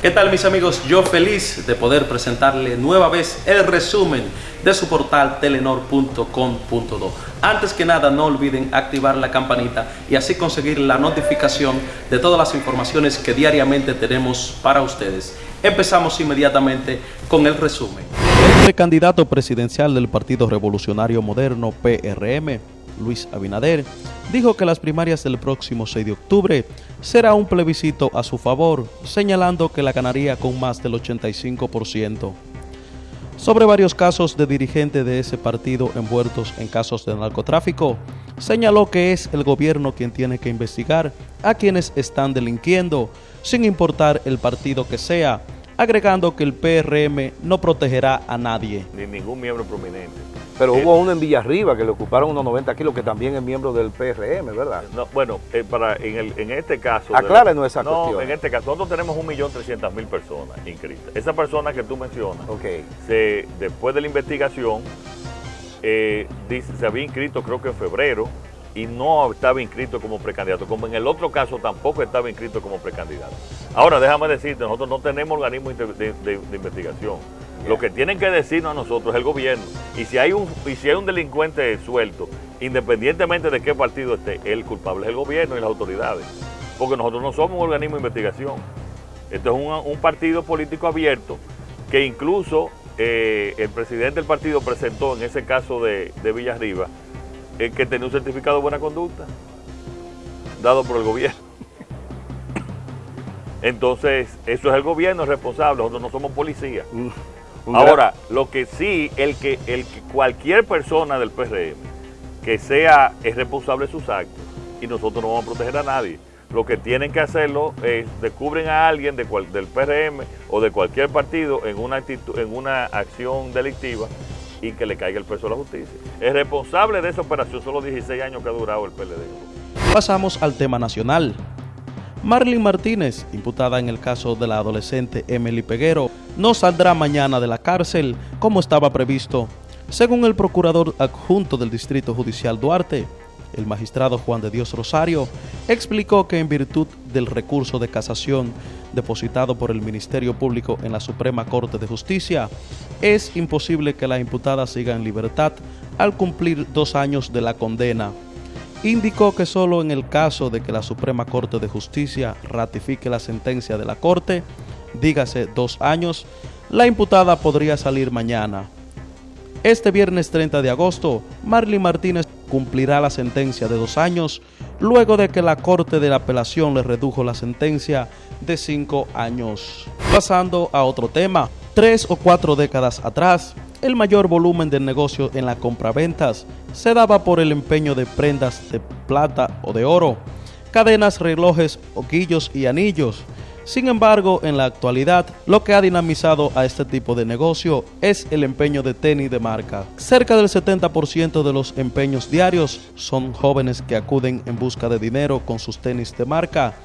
¿Qué tal mis amigos? Yo feliz de poder presentarle nueva vez el resumen de su portal telenor.com.do. Antes que nada no olviden activar la campanita y así conseguir la notificación de todas las informaciones que diariamente tenemos para ustedes. Empezamos inmediatamente con el resumen. El precandidato presidencial del Partido Revolucionario Moderno PRM, Luis Abinader, dijo que las primarias del próximo 6 de octubre será un plebiscito a su favor, señalando que la ganaría con más del 85%. Sobre varios casos de dirigentes de ese partido envueltos en casos de narcotráfico, señaló que es el gobierno quien tiene que investigar a quienes están delinquiendo, sin importar el partido que sea, agregando que el PRM no protegerá a nadie. Ni ningún miembro prominente. Pero hubo uno en Villarriba que le ocuparon unos 90 kilos, que también es miembro del PRM, ¿verdad? No, bueno, eh, para, en, el, en este caso... Aclárenos esa no, cuestión. en este caso, nosotros tenemos 1.300.000 personas inscritas. Esa persona que tú mencionas, se, después de la investigación, eh, dice, se había inscrito creo que en febrero y no estaba inscrito como precandidato, como en el otro caso tampoco estaba inscrito como precandidato. Ahora, déjame decirte, nosotros no tenemos organismo de, de- de- de investigación. Lo que tienen que decirnos a nosotros es el gobierno. Y si hay un, si hay un delincuente suelto, independientemente de qué partido esté, el culpable es el gobierno y las autoridades. Porque nosotros no somos un organismo de investigación. Esto es un, un partido político abierto que incluso eh, el presidente del partido presentó en ese caso de, de Villarriba eh, que tenía un certificado de buena conducta dado por el gobierno. Entonces, eso es el gobierno responsable, nosotros no somos policía. Ahora, lo que sí, el que, el que cualquier persona del PRM que sea es responsable de sus actos y nosotros no vamos a proteger a nadie. Lo que tienen que hacerlo es descubren a alguien de cual- del PRM o de cualquier partido en una, actitud, en una acción delictiva y que le caiga el peso a la justicia. El responsable de esa operación son los 16 años que ha durado el PLD. Pasamos al tema nacional. Marlene Martínez, imputada en el caso de la adolescente Emily Peguero, no saldrá mañana de la cárcel como estaba previsto. Según el procurador adjunto del Distrito Judicial Duarte, el magistrado Juan de Dios Rosario explicó que en virtud del recurso de casación depositado por el Ministerio Público en la Suprema Corte de Justicia, es imposible que la imputada siga en libertad al cumplir dos años de la condena indicó que solo en el caso de que la Suprema Corte de Justicia ratifique la sentencia de la Corte, dígase dos años, la imputada podría salir mañana. Este viernes 30 de agosto, Marlene Martínez cumplirá la sentencia de dos años, luego de que la Corte de la Apelación le redujo la sentencia de cinco años. Pasando a otro tema, tres o cuatro décadas atrás, el mayor volumen del negocio en la compraventas se daba por el empeño de prendas de plata o de oro, cadenas, relojes, oquillos y anillos. Sin embargo, en la actualidad, lo que ha dinamizado a este tipo de negocio es el empeño de tenis de marca. Cerca del 70% de los empeños diarios son jóvenes que acuden en busca de dinero con sus tenis de marca.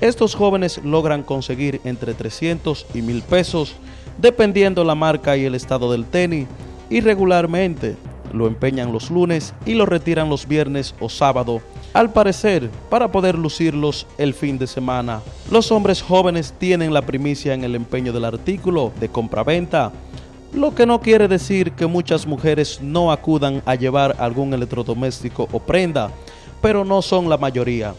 Estos jóvenes logran conseguir entre 300 y 1000 pesos, dependiendo la marca y el estado del tenis, y regularmente lo empeñan los lunes y lo retiran los viernes o sábado, al parecer para poder lucirlos el fin de semana. Los hombres jóvenes tienen la primicia en el empeño del artículo de compraventa, lo que no quiere decir que muchas mujeres no acudan a llevar algún electrodoméstico o prenda, pero no son la mayoría.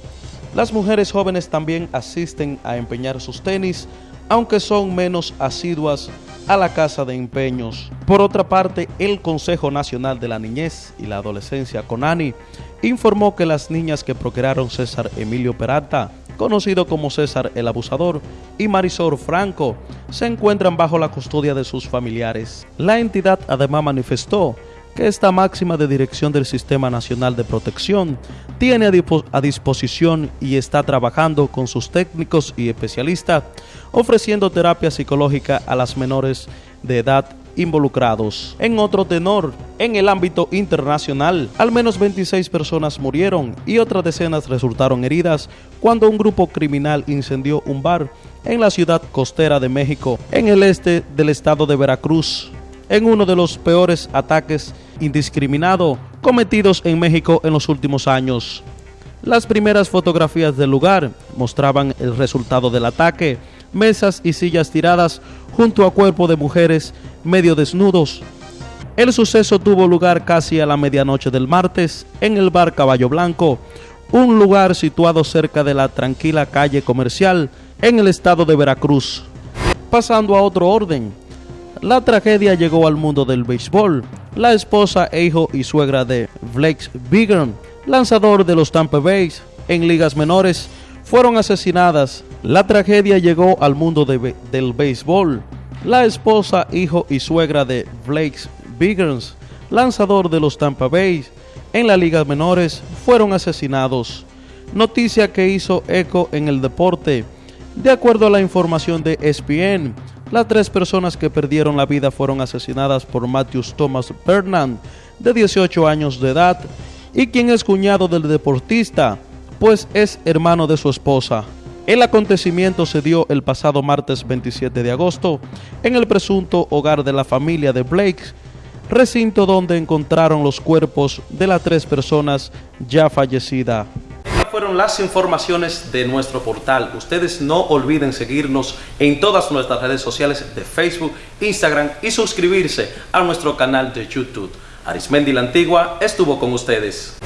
Las mujeres jóvenes también asisten a empeñar sus tenis, aunque son menos asiduas a la casa de empeños. Por otra parte, el Consejo Nacional de la Niñez y la Adolescencia, CONANI, informó que las niñas que procrearon César Emilio Peralta, conocido como César el Abusador, y Marisol Franco, se encuentran bajo la custodia de sus familiares. La entidad además manifestó que esta máxima de dirección del Sistema Nacional de Protección tiene a, dispo- a disposición y está trabajando con sus técnicos y especialistas ofreciendo terapia psicológica a las menores de edad involucrados. En otro tenor, en el ámbito internacional, al menos 26 personas murieron y otras decenas resultaron heridas cuando un grupo criminal incendió un bar en la ciudad costera de México, en el este del estado de Veracruz, en uno de los peores ataques indiscriminados cometidos en México en los últimos años. Las primeras fotografías del lugar mostraban el resultado del ataque, mesas y sillas tiradas junto a cuerpo de mujeres medio desnudos. El suceso tuvo lugar casi a la medianoche del martes en el bar Caballo Blanco, un lugar situado cerca de la tranquila calle comercial en el estado de Veracruz. Pasando a otro orden, la tragedia llegó al mundo del béisbol. La esposa, hijo y suegra de Blake Biggin, lanzador de los Tampa Bay en ligas menores, fueron asesinadas. La tragedia llegó al mundo del béisbol. La esposa, hijo y suegra de Blake Biggins, lanzador de los Tampa Bay en las ligas menores, fueron asesinados. Noticia que hizo eco en el deporte. De acuerdo a la información de ESPN, las tres personas que perdieron la vida fueron asesinadas por Matthews Thomas Bernard, de 18 años de edad, y quien es cuñado del deportista, pues es hermano de su esposa. El acontecimiento se dio el pasado martes 27 de agosto en el presunto hogar de la familia de Blake, recinto donde encontraron los cuerpos de las tres personas ya fallecidas fueron las informaciones de nuestro portal. Ustedes no olviden seguirnos en todas nuestras redes sociales de Facebook, Instagram y suscribirse a nuestro canal de YouTube. Arismendi la Antigua estuvo con ustedes.